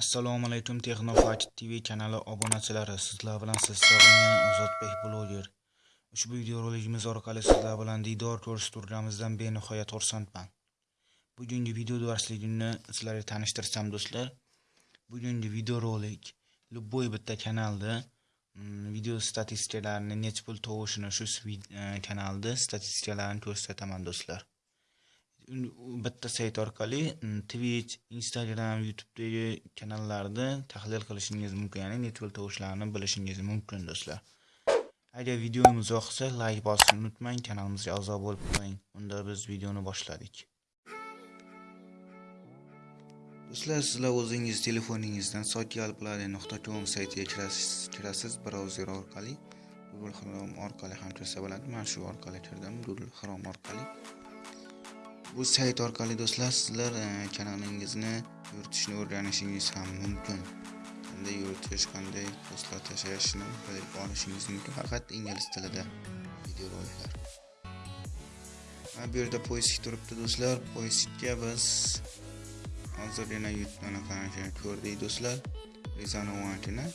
assalomu alaykum texnofakt tv kanali obunachilari sizlar bilan siz sog'ingan ozodbek bloger. Ushbu videorolikimiz orqali sizlar bilan diydor ko'rish turganimizdan benihoyat xursandman. Bugungi video darsligimni sizlarga tanishtirsam do'stlar bugungi videorolik любой bitta kanalda mm, video statistikalarini necha pul tovushini shu e, kanalda statistikalarni ko'rsataman do'stlar. Bitta sayt orqali mm, twitch instagram youtubedagi kanallarni tahlil qilishingiz mumkin ya'ni network tovushlarini bilishingiz mumkin do'stlar. Agar videomiz yoqsa layk bosishni unutmang kanalimizga a'zo bo'lib qo'ying unda biz videoni boshladik. Do'stlar sizlar o'zingiz telefoningizdan sotialplane.com saytiga kirasiz brauzer orqali google chrome orqali ham kirsa bo'ladi. Man shu orqali kirdim google chrome orqali. Bu sayt orqali do'stlar sizlar e, kanalingizni yuritishni o'rganishingiz ham mumkin. Qanday yuritish qanday postlar tashlashni bilib olishingiz mumkin faqat ingliz tilida videoroliklar mana bu yerda poistik turibdi do'stlar. Poiskga biz hozir yana anaqaniki ko'rdik do'stlar? Rezanovantini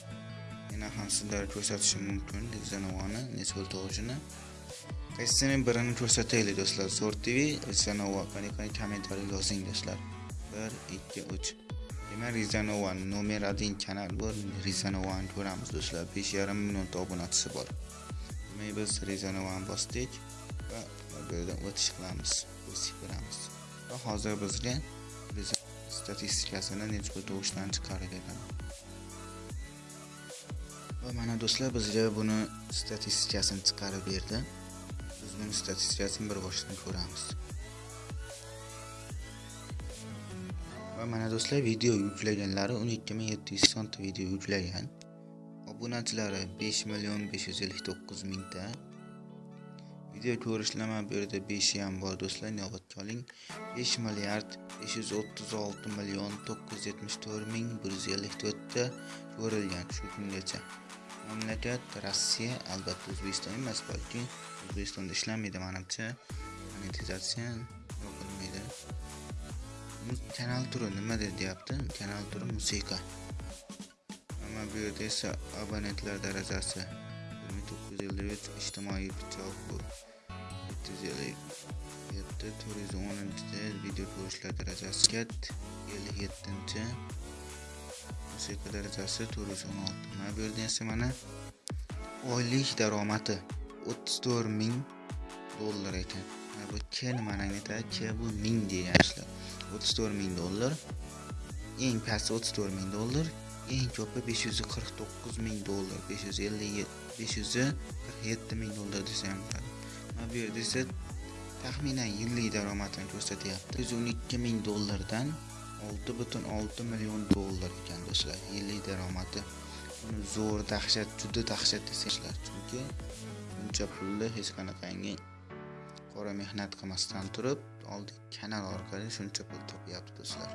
yana ham sizlarga ko'rsatishim mumkin. Rezanovani necha tog'ini. Tug'ishini birini ko'rsataylik do'stlar? Zo'r tv rizanova. Qani kommentariy yozing do'stlar. Bir ikki uch. Demak rizanova nomer один kanal bu rizanovani ko'ramiz do'stlar. Besh yarim millionta obunachisi bor. Demak biz rizanovani bosdik va bu yerdan o'tish qilamiz. Bosib ko'ramiz. Va hozir bizga statistikasini necha pul chiqarib beradi? Va mana do'stlar bizga buni statistikasini chiqarib berdi. Bizning buni statistikasini bir boshdan ko'ramiz. Va mana do'stlar video yuklaganlari 12700 sonta video yuklagan. Obunachilari 5 million 559 mingta. Video ko'rishlama bu yerda 5 ham bor do'stlar inobatga oling. 5 milliard 536 million 974 ming 154 ta ko'rilgan shu kungacha. Mamlakat rossiya albatta o'zbekiston emas balki o'zbekistonda ishlamaydi manimcha. Monetizatsiya qilmaydi. Kanal turi nima deyapti? Kanal turi musiqa. Mana bu yerda esa abonentlar darajasi bir ming to'qqiz yuz ellik uch ijtimoiy pichoq bu yetti yuz ellik yetti to'rt yuz o'ninchi video ko'rishlar darajasi ellik yettinchi musiqa darajasi to'rt yuz o'n olti mana bu yerda esa mana oylik daromadi o'ttiz to'rt ming dollar ekan. Mana bu k nimani anglatadi k bu ming deganishlar o'ttiz to'rt ming dollar eng pasti o'ttiz to'rt ming dollar eng ko'pi besh yuz qirq to'qqiz ming dollar besh yuz ellik besh yuz qirq yetti ming dollar desa ham bo'ladi. Mana bu yerda esa taxminan yillik daromadini ko'rsatyapti. Yuz o'n ikki ming dollardan olti butun olti million dollar ekan do'stlar yillik daromadi. Buni zo'r dahshat juda dahshat desanglar. Chunki buncha pulni hech qanaqangi qora mehnat qilmasdan turib oldi kanal orqali shuncha pul topyapti do'stlar.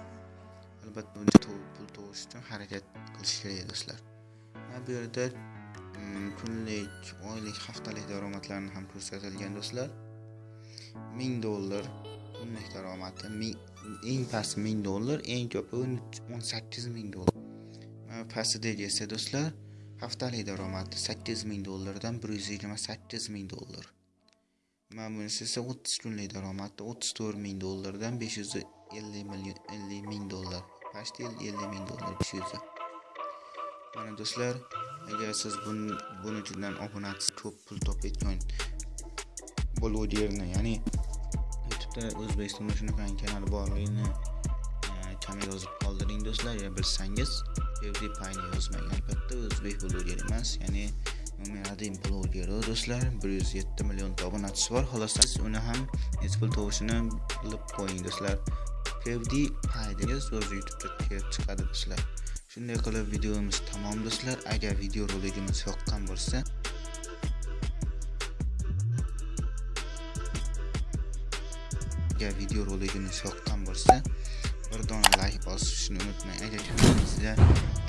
Albatta buncha pul topish uchun harakat qilish kerak do'stlar. Mana bu yerda mm, kunlik oylik haftalik daromadlarni ham ko'rsatilgan do'stlar. Ming dollar kunlik daromadi. Eng pasti ming dollar eng ko'pi o'n sakkiz ming dollar. Pastidagi esa do'stlar haftalik daromadi. Sakkiz ming dollardan bir yuz yigirma sakkiz ming dollar. Mana bunisi esa o'ttiz kunlik daromadi. O'ttiz to'rt ming dollardan besh yuz ellik million ellik ming dollar. Почти ellik ming dollar besh yuz. Mana do'stlar agar siz buni ichidan obunachisi ko'p pul topayotgan blogerni ya'ni youtubeda o'zbekistonda shunaqa kanal borligini e, kam yozib qoldiring do'stlar. Ya bilsangiz pewdiepayni yozmang albatta o'zbek bloger emas ya'ni nomer один blogeri do'stlar. Bir yuz yetti millionta obunachisi bor. Xolos siz uni ham pul tovushini bilib qo'ying do'stlar. Pewdiepay degan so'z youtubeda kelib chiqadi do'stlar. Shunday qilib videomiz tamom do'stlar. Agar video roligimiz yoqqan bo'lsa agar video roligimiz yoqqan bo'lsa bir dona like bosishni unutmang. Agar kanalimizga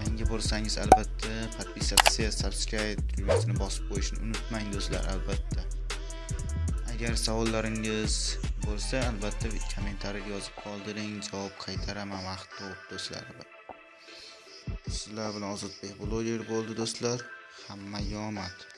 yangi bo'lsangiz albatta подписаться subscribe tugmasini bosib qo'yishni unutmang do'stlar albatta. Agar savollaringiz bo'lsa albatta kommentariy yozib qoldiring. Javob qaytaraman vaqt topib do'stlar. Sizlar bilan ozodbek bloger bo'ldi do'stlar. Hamma omad